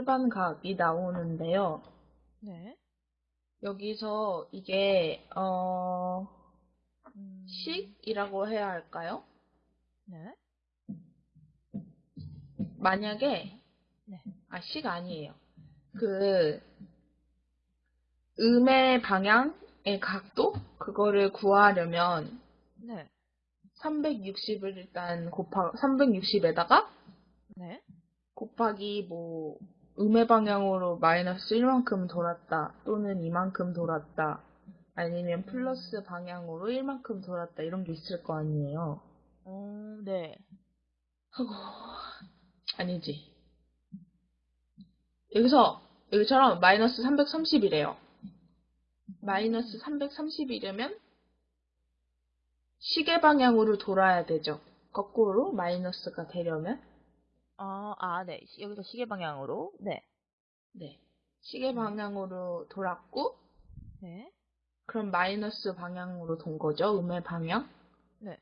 일반각이 나오는데요. 네. 여기서 이게 어 음, 식이라고 해야 할까요? 네. 만약에 네. 아, 식 아니에요. 그 음의 방향의 각도 그거를 구하려면 네. 360을 일단 곱하 360에다가 네. 곱하기 뭐 음의 방향으로 마이너스 1만큼 돌았다 또는 이만큼 돌았다 아니면 플러스 방향으로 1만큼 돌았다 이런 게 있을 거 아니에요. 어, 네. 하고 아니지. 여기서 여기처럼 마이너스 330이래요. 마이너스 330이려면 시계 방향으로 돌아야 되죠. 거꾸로 마이너스가 되려면 아, 아, 네. 시- 여기서 시계 방향으로. 네. 네. 시계 방향으로 돌았고 네. 그럼 마이너스 방향으로 돈 거죠. 음의 방향. 네.